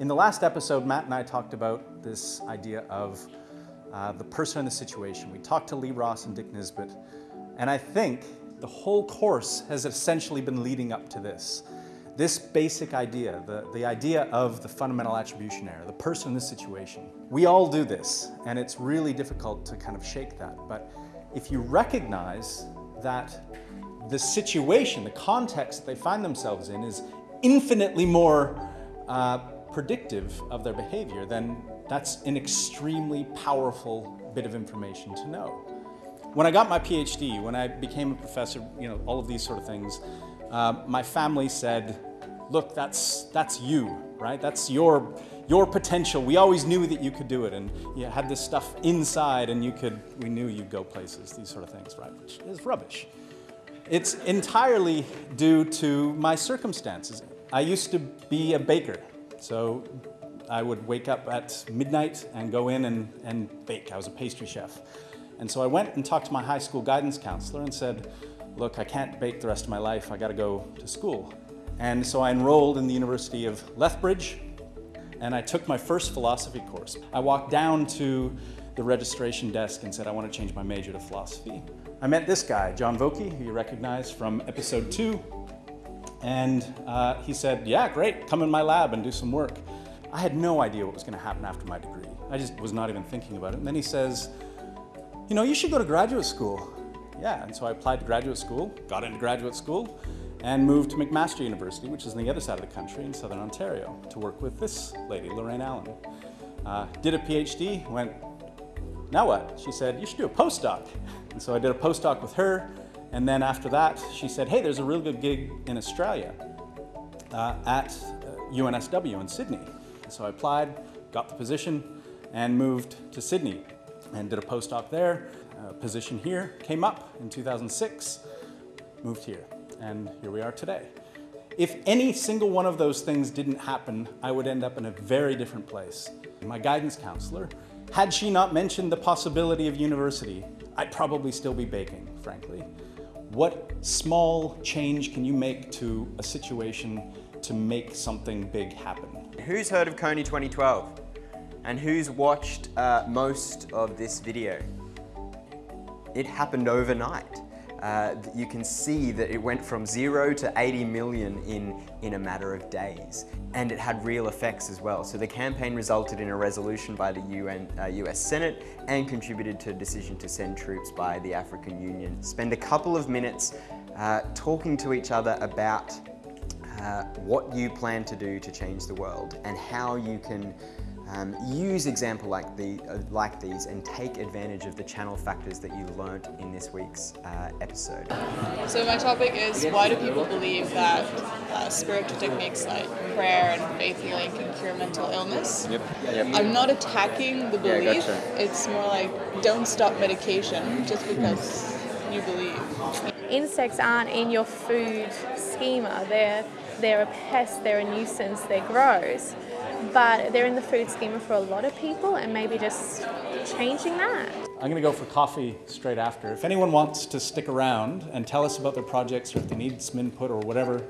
In the last episode, Matt and I talked about this idea of uh, the person in the situation. We talked to Lee Ross and Dick Nisbett, and I think the whole course has essentially been leading up to this. This basic idea, the, the idea of the fundamental attribution error, the person in the situation. We all do this, and it's really difficult to kind of shake that. But if you recognize that the situation, the context that they find themselves in is infinitely more uh, predictive of their behavior, then that's an extremely powerful bit of information to know. When I got my PhD, when I became a professor, you know, all of these sort of things, uh, my family said, look, that's, that's you, right? That's your, your potential. We always knew that you could do it and you had this stuff inside and you could, we knew you'd go places, these sort of things, right? Which is rubbish. It's entirely due to my circumstances. I used to be a baker, so I would wake up at midnight and go in and, and bake. I was a pastry chef. And so I went and talked to my high school guidance counselor and said, look, I can't bake the rest of my life. I got to go to school. And so I enrolled in the University of Lethbridge and I took my first philosophy course. I walked down to the registration desk and said, I want to change my major to philosophy. I met this guy, John Vokey, who you recognize from episode two. And uh, he said, yeah, great, come in my lab and do some work. I had no idea what was going to happen after my degree. I just was not even thinking about it. And then he says, you know, you should go to graduate school. Yeah, and so I applied to graduate school, got into graduate school, and moved to McMaster University, which is on the other side of the country in Southern Ontario, to work with this lady, Lorraine Allan. Uh, did a PhD, went, now what? She said, you should do a postdoc. And so I did a postdoc with her, and then after that, she said, hey, there's a real good gig in Australia uh, at uh, UNSW in Sydney. So I applied, got the position, and moved to Sydney and did a postdoc there. A position here came up in 2006, moved here, and here we are today. If any single one of those things didn't happen, I would end up in a very different place. My guidance counselor, had she not mentioned the possibility of university, I'd probably still be baking, frankly. What small change can you make to a situation to make something big happen? Who's heard of Kony 2012? And who's watched uh, most of this video? It happened overnight. Uh, you can see that it went from zero to 80 million in, in a matter of days. And it had real effects as well. So the campaign resulted in a resolution by the UN, uh, US Senate and contributed to a decision to send troops by the African Union. Spend a couple of minutes uh, talking to each other about uh, what you plan to do to change the world and how you can um, use example like, the, uh, like these and take advantage of the channel factors that you learnt in this week's uh, episode. So my topic is why do people believe that uh, spiritual techniques like prayer and faith healing can cure mental illness? Yep. yep. I'm not attacking the belief, yeah, gotcha. it's more like don't stop medication just because you believe. Insects aren't in your food schema, they're, they're a pest, they're a nuisance, they're gross but they're in the food schema for a lot of people and maybe just changing that. I'm going to go for coffee straight after. If anyone wants to stick around and tell us about their projects or if they need some input or whatever,